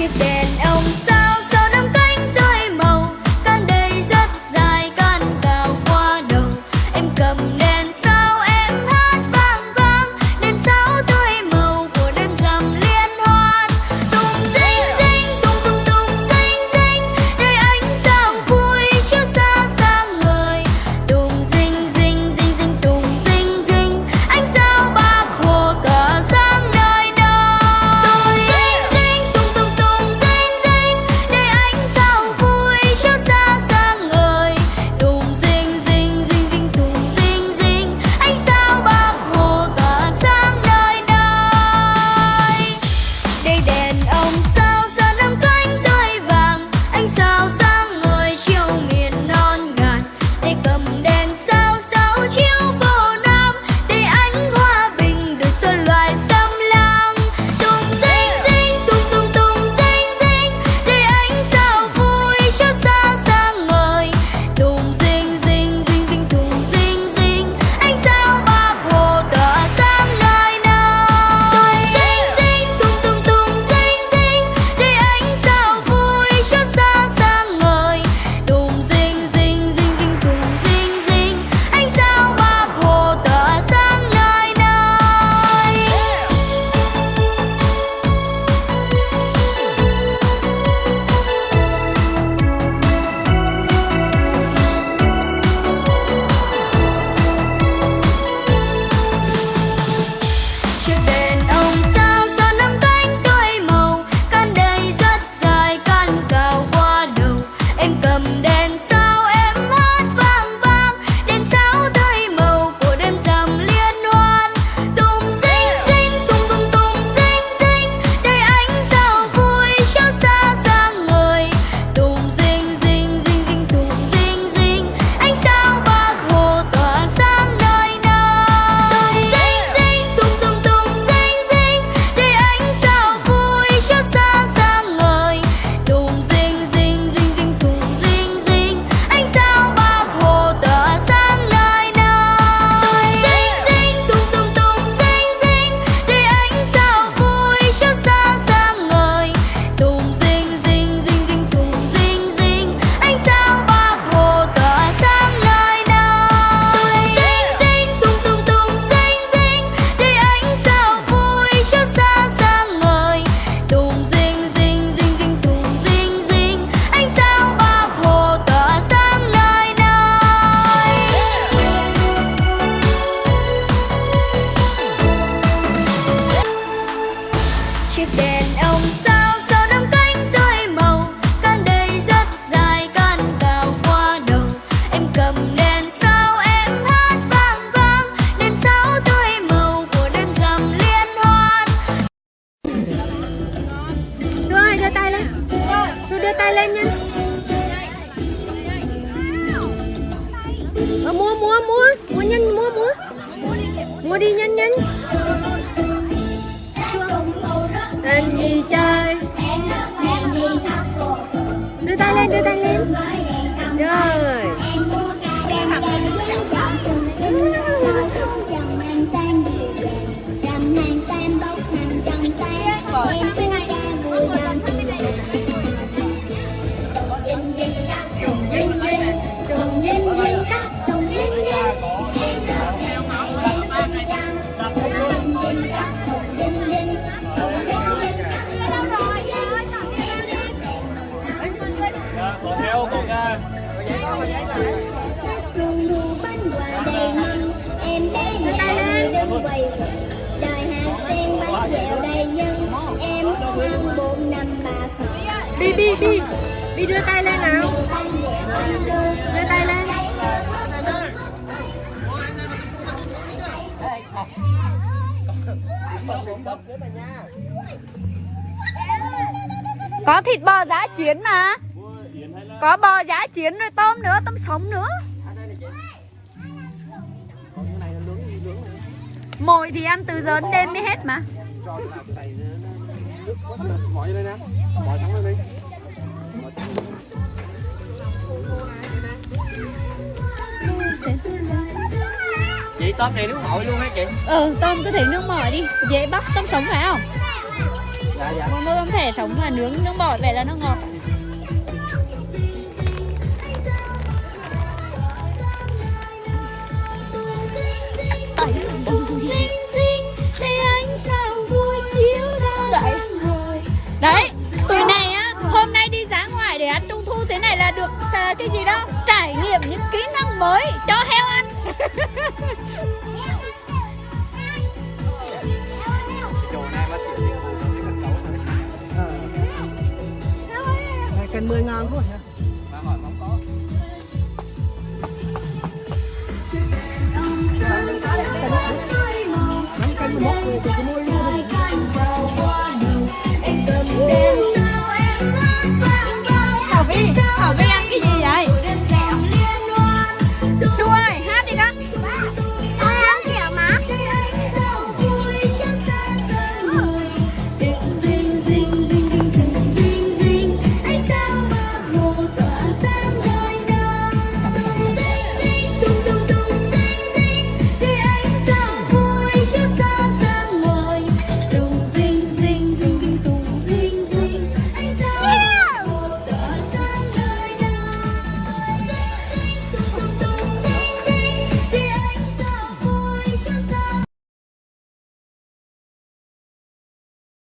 chỉ bên ông xa mua mua mua nhanh mua mua mua đi nhanh nhanh em đi chơi. Đưa tay lên, đưa tay lên. Rồi. bi bi bi. Bi đưa tay lên nào. Đưa tay lên. Có thịt bò giá chiến mà. Có bò giá chiến rồi tôm nữa, tôm sống nữa. Mồi thì ăn từ giờ đến đêm mới hết mà mọi đây nè mọi thắng lên đi chị tôm này nước mội luôn hả chị? Ừ tôm cứ thể nước mội đi. Dễ bắt tôm sống phải không? Dạ dạ. Mua tôm thẻ sống mà nướng nước bọt vậy là nó ngọt. cái gì đó, trải nghiệm những kỹ năng mới cho heo ăn cần 10 ngàn thôi hả? Cần 1 cái mốc So I